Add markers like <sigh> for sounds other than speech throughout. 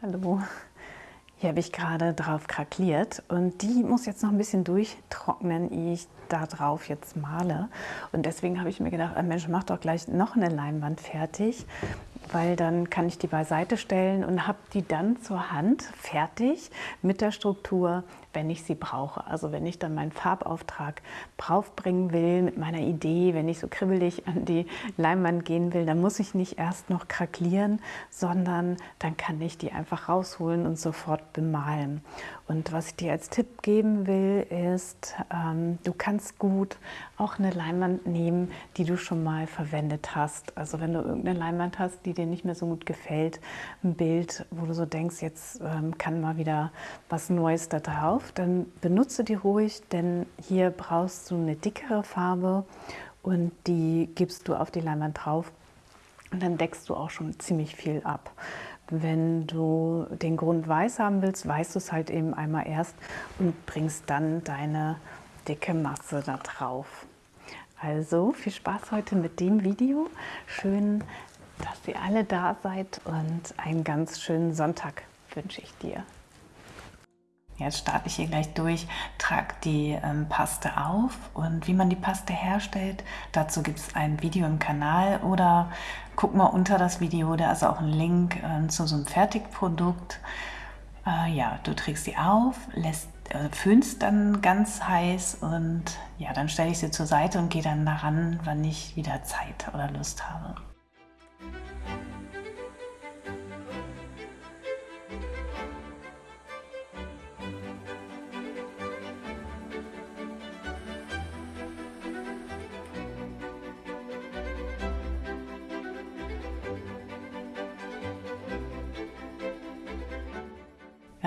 Hallo. Hier habe ich gerade drauf krakliert und die muss jetzt noch ein bisschen durchtrocknen, ehe ich da drauf jetzt male. Und deswegen habe ich mir gedacht, Mensch, mach doch gleich noch eine Leinwand fertig weil dann kann ich die beiseite stellen und habe die dann zur Hand fertig mit der Struktur, wenn ich sie brauche. Also wenn ich dann meinen Farbauftrag draufbringen will mit meiner Idee, wenn ich so kribbelig an die Leinwand gehen will, dann muss ich nicht erst noch kraklieren, sondern dann kann ich die einfach rausholen und sofort bemalen. Und was ich dir als Tipp geben will, ist, ähm, du kannst gut auch eine Leinwand nehmen, die du schon mal verwendet hast. Also wenn du irgendeine Leinwand hast, die dir nicht mehr so gut gefällt, ein Bild, wo du so denkst, jetzt ähm, kann mal wieder was Neues da drauf, dann benutze die ruhig, denn hier brauchst du eine dickere Farbe und die gibst du auf die Leinwand drauf und dann deckst du auch schon ziemlich viel ab. Wenn du den Grund weiß haben willst, weißt du es halt eben einmal erst und bringst dann deine dicke Masse da drauf. Also viel Spaß heute mit dem Video. Schön, dass ihr alle da seid und einen ganz schönen Sonntag wünsche ich dir. Jetzt starte ich hier gleich durch, trage die ähm, Paste auf und wie man die Paste herstellt, dazu gibt es ein Video im Kanal oder guck mal unter das Video, da ist auch ein Link äh, zu so einem Fertigprodukt. Äh, ja, du trägst sie auf, lässt, äh, föhnst dann ganz heiß und ja, dann stelle ich sie zur Seite und gehe dann daran, wann ich wieder Zeit oder Lust habe.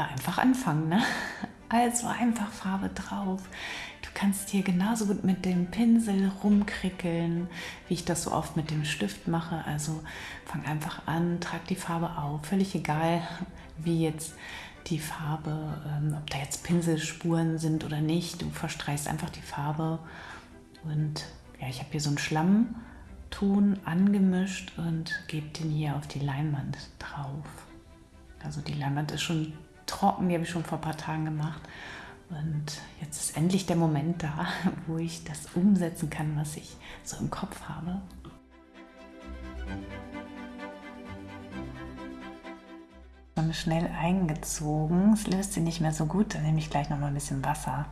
Ja, einfach anfangen. Ne? <laughs> Also einfach Farbe drauf. Du kannst hier genauso gut mit dem Pinsel rumkrickeln, wie ich das so oft mit dem Stift mache. Also fang einfach an, trag die Farbe auf. Völlig egal, <laughs> wie jetzt die Farbe, ähm, ob da jetzt Pinselspuren sind oder nicht. Du verstreichst einfach die Farbe. Und ja, ich habe hier so einen Schlammton angemischt und gebe den hier auf die Leinwand drauf. Also die Leinwand ist schon trocken, die habe ich schon vor ein paar Tagen gemacht. Und jetzt ist endlich der Moment da, <laughs> wo ich das umsetzen kann, was ich so im Kopf habe. schnell eingezogen. Es löst sie nicht mehr so gut, dann nehme ich gleich noch mal ein bisschen Wasser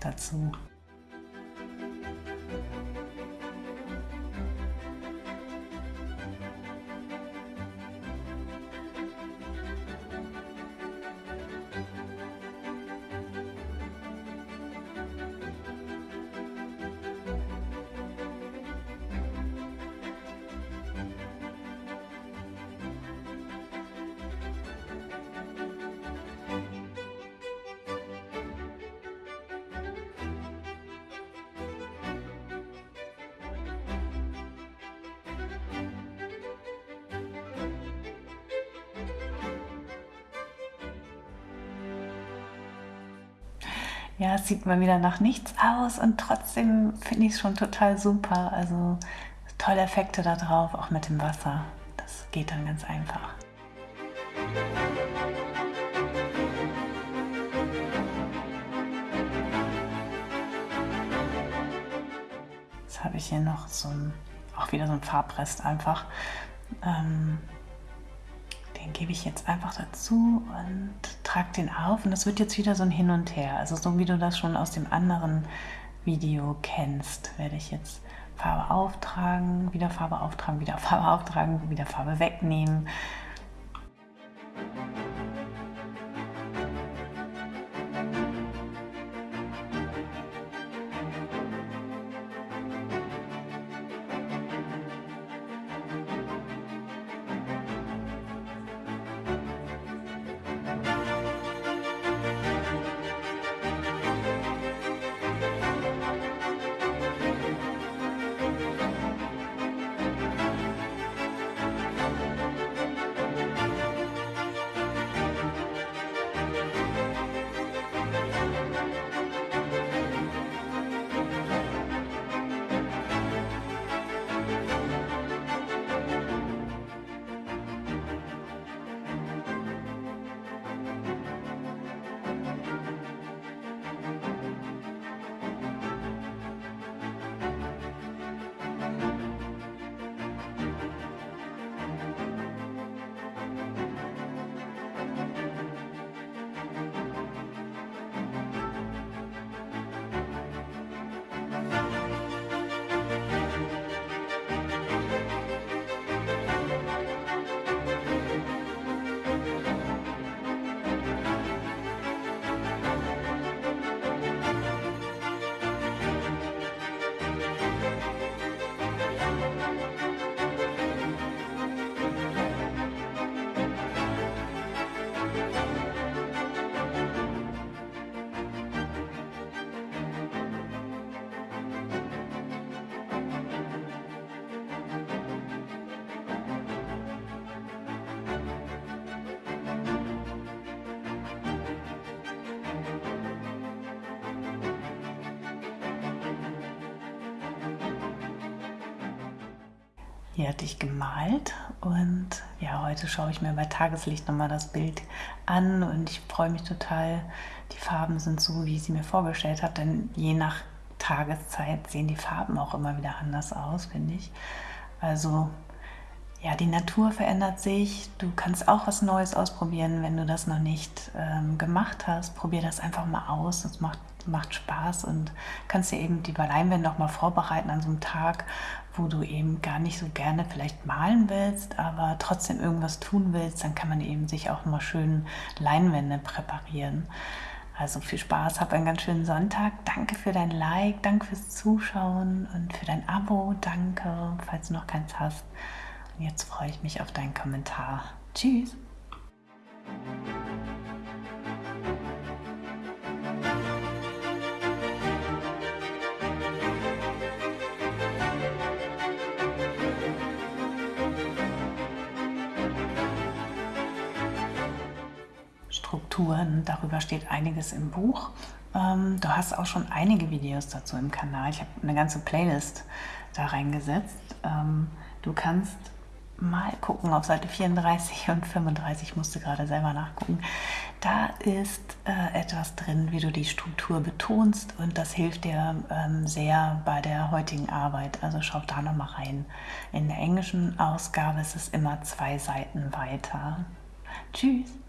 dazu. Ja, es sieht mal wieder nach nichts aus und trotzdem finde ich es schon total super. Also tolle Effekte da drauf, auch mit dem Wasser. Das geht dann ganz einfach. Jetzt habe ich hier noch so ein, auch wieder so ein Farbrest einfach. Ähm, den gebe ich jetzt einfach dazu und trage den auf und das wird jetzt wieder so ein Hin und Her. Also so wie du das schon aus dem anderen Video kennst, werde ich jetzt Farbe auftragen, wieder Farbe auftragen, wieder Farbe auftragen, wieder Farbe wegnehmen. Hier hatte ich gemalt und ja, heute schaue ich mir bei Tageslicht nochmal das Bild an und ich freue mich total. Die Farben sind so, wie ich sie mir vorgestellt habe, denn je nach Tageszeit sehen die Farben auch immer wieder anders aus, finde ich. Also ja, die Natur verändert sich. Du kannst auch was Neues ausprobieren, wenn du das noch nicht ähm, gemacht hast. Probier das einfach mal aus. Das macht, macht Spaß und kannst dir eben die Leinwände auch mal vorbereiten an so einem Tag, wo du eben gar nicht so gerne vielleicht malen willst, aber trotzdem irgendwas tun willst, dann kann man eben sich auch mal schön Leinwände präparieren. Also viel Spaß, hab einen ganz schönen Sonntag. Danke für dein Like, danke fürs Zuschauen und für dein Abo. Danke, falls du noch keins hast. Jetzt freue ich mich auf deinen Kommentar. Tschüss! Strukturen. Darüber steht einiges im Buch. Ähm, du hast auch schon einige Videos dazu im Kanal. Ich habe eine ganze Playlist da reingesetzt. Ähm, du kannst mal gucken auf Seite 34 und 35, ich musste gerade selber nachgucken. Da ist äh, etwas drin, wie du die Struktur betonst und das hilft dir ähm, sehr bei der heutigen Arbeit. Also schau da noch mal rein. In der englischen Ausgabe ist es immer zwei Seiten weiter. Tschüss!